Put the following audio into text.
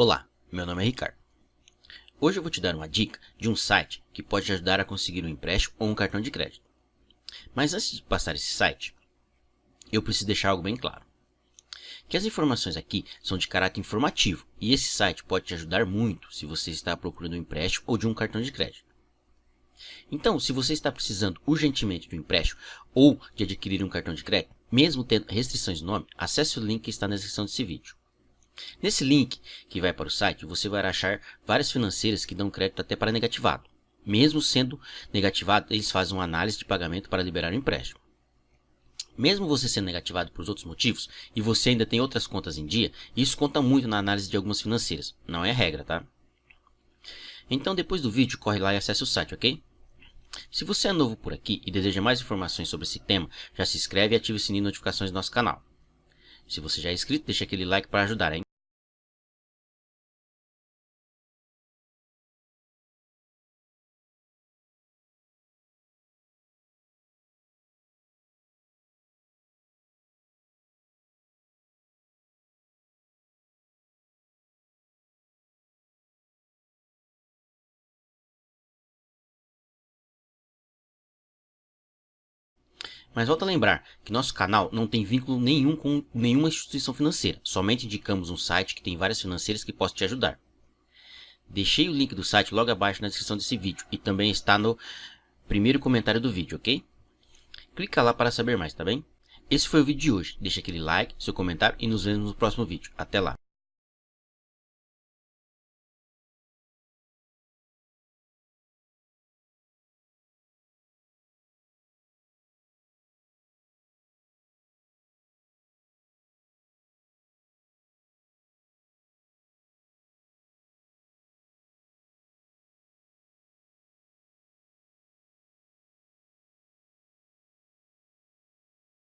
Olá, meu nome é Ricardo. Hoje eu vou te dar uma dica de um site que pode te ajudar a conseguir um empréstimo ou um cartão de crédito. Mas antes de passar esse site, eu preciso deixar algo bem claro. Que as informações aqui são de caráter informativo e esse site pode te ajudar muito se você está procurando um empréstimo ou de um cartão de crédito. Então, se você está precisando urgentemente de um empréstimo ou de adquirir um cartão de crédito, mesmo tendo restrições no nome, acesse o link que está na descrição desse vídeo. Nesse link que vai para o site, você vai achar várias financeiras que dão crédito até para negativado. Mesmo sendo negativado, eles fazem uma análise de pagamento para liberar o empréstimo. Mesmo você sendo negativado por outros motivos e você ainda tem outras contas em dia, isso conta muito na análise de algumas financeiras. Não é regra, tá? Então depois do vídeo, corre lá e acesse o site, ok? Se você é novo por aqui e deseja mais informações sobre esse tema, já se inscreve e ative o sininho de notificações do nosso canal. Se você já é inscrito, deixa aquele like para ajudar, hein? Mas volta a lembrar que nosso canal não tem vínculo nenhum com nenhuma instituição financeira, somente indicamos um site que tem várias financeiras que possam te ajudar. Deixei o link do site logo abaixo na descrição desse vídeo e também está no primeiro comentário do vídeo, ok? Clica lá para saber mais, tá bem? Esse foi o vídeo de hoje. Deixa aquele like, seu comentário e nos vemos no próximo vídeo. Até lá!